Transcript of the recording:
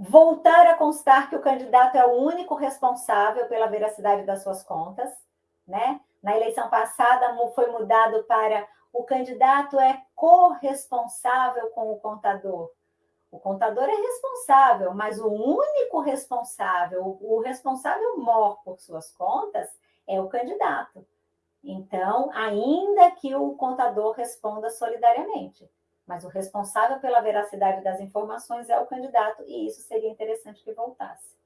voltar a constar que o candidato é o único responsável pela veracidade das suas contas, né? Na eleição passada foi mudado para o candidato é corresponsável com o contador. O contador é responsável, mas o único responsável, o responsável mor por suas contas, é o candidato. Então, ainda que o contador responda solidariamente, mas o responsável pela veracidade das informações é o candidato, e isso seria interessante que voltasse.